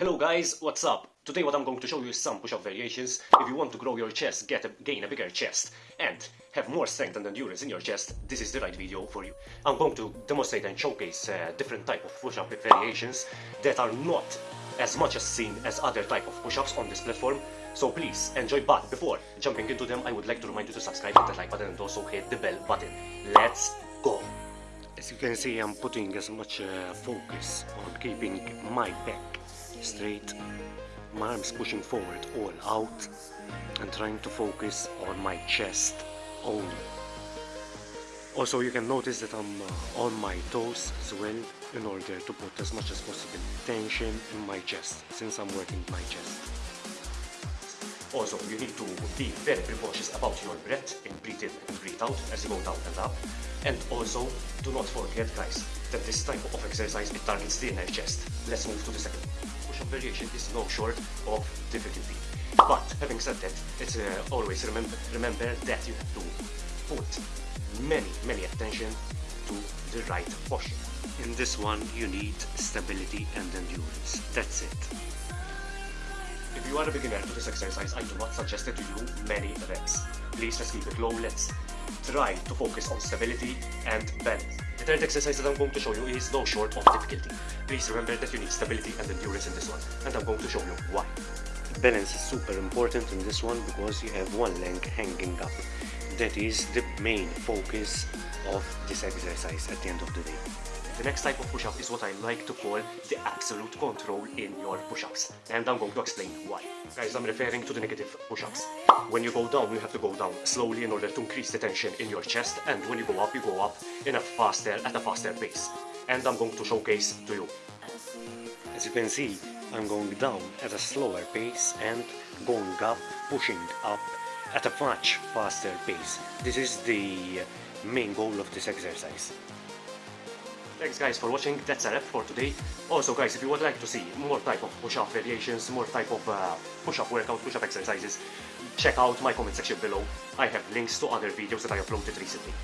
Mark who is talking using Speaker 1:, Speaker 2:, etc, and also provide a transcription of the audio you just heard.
Speaker 1: Hello guys, what's up? Today what I'm going to show you is some push-up variations if you want to grow your chest, get a, gain a bigger chest and have more strength and endurance in your chest, this is the right video for you. I'm going to demonstrate and showcase uh, different type of push-up variations that are not as much as seen as other type of push-ups on this platform. So please enjoy but before jumping into them I would like to remind you to subscribe, hit the like button and also hit the bell button. Let's go! As you can see I'm putting as much uh, focus on keeping my back straight, my arms pushing forward all out and trying to focus on my chest only. Also you can notice that I'm uh, on my toes as well in order to put as much as possible tension in my chest since I'm working my chest. Also, you need to be very precautious about your breath in breathe in and breathe out as you go down and up. And also, do not forget guys, that this type of exercise it targets the inner chest. Let's move to the second variation is no short of difficulty. But having said that, it's uh, always remember remember that you have to put many many attention to the right posture. In this one you need stability and endurance. That's it. If you are a beginner to this exercise, I do not suggest it to you many reps. Please let's keep it low, let's try to focus on stability and balance. The third exercise that I'm going to show you is no short of difficulty. Please remember that you need stability and endurance in this one, and I'm going to show you why. Balance is super important in this one because you have one leg hanging up. That is the main focus of this exercise at the end of the day. The next type of push-up is what I like to call the absolute control in your push-ups. And I'm going to explain why. Guys, I'm referring to the negative push-ups. When you go down, you have to go down slowly in order to increase the tension in your chest. And when you go up, you go up in a faster, at a faster pace. And I'm going to showcase to you. As you can see, I'm going down at a slower pace and going up, pushing up at a much faster pace. This is the main goal of this exercise. Thanks guys for watching, that's a wrap for today. Also guys, if you would like to see more type of push-up variations, more type of uh, push-up workout, push-up exercises, check out my comment section below. I have links to other videos that I uploaded recently.